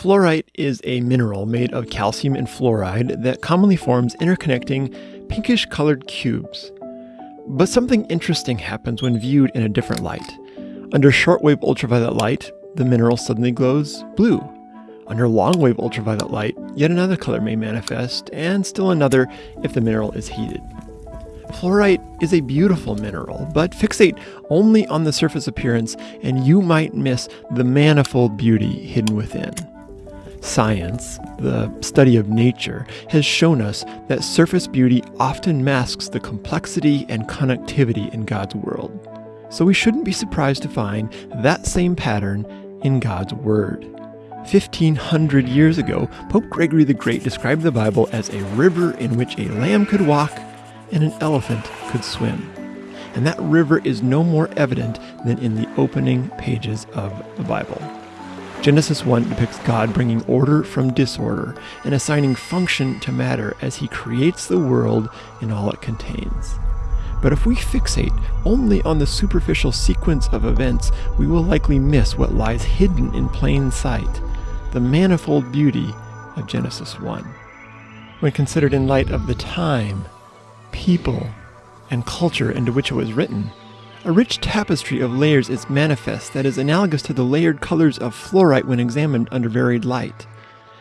Fluorite is a mineral made of calcium and fluoride that commonly forms interconnecting pinkish colored cubes. But something interesting happens when viewed in a different light. Under shortwave ultraviolet light, the mineral suddenly glows blue. Under longwave ultraviolet light, yet another color may manifest, and still another if the mineral is heated. Fluorite is a beautiful mineral, but fixate only on the surface appearance and you might miss the manifold beauty hidden within. Science, the study of nature, has shown us that surface beauty often masks the complexity and connectivity in God's world. So we shouldn't be surprised to find that same pattern in God's Word. 1500 years ago, Pope Gregory the Great described the Bible as a river in which a lamb could walk and an elephant could swim. And that river is no more evident than in the opening pages of the Bible. Genesis 1 depicts God bringing order from disorder and assigning function to matter as he creates the world and all it contains. But if we fixate only on the superficial sequence of events, we will likely miss what lies hidden in plain sight the manifold beauty of Genesis 1. When considered in light of the time, people, and culture into which it was written, a rich tapestry of layers is manifest that is analogous to the layered colors of fluorite when examined under varied light.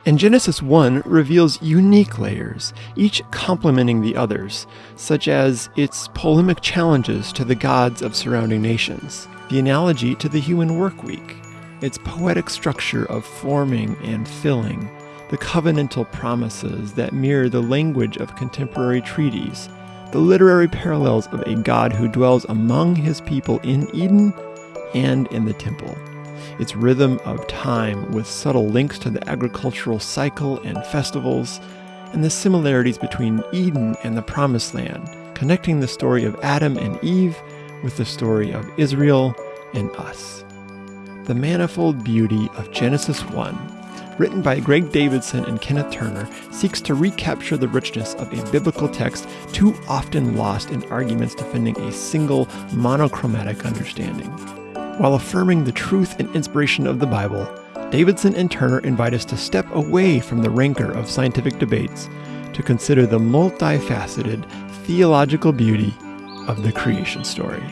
And Genesis 1 reveals unique layers, each complementing the others, such as its polemic challenges to the gods of surrounding nations, the analogy to the human work week, its poetic structure of forming and filling, the covenantal promises that mirror the language of contemporary treaties, the literary parallels of a God who dwells among his people in Eden and in the temple. Its rhythm of time with subtle links to the agricultural cycle and festivals, and the similarities between Eden and the Promised Land, connecting the story of Adam and Eve with the story of Israel and us. The manifold beauty of Genesis 1 written by Greg Davidson and Kenneth Turner, seeks to recapture the richness of a biblical text too often lost in arguments defending a single monochromatic understanding. While affirming the truth and inspiration of the Bible, Davidson and Turner invite us to step away from the rancor of scientific debates to consider the multifaceted theological beauty of the creation story.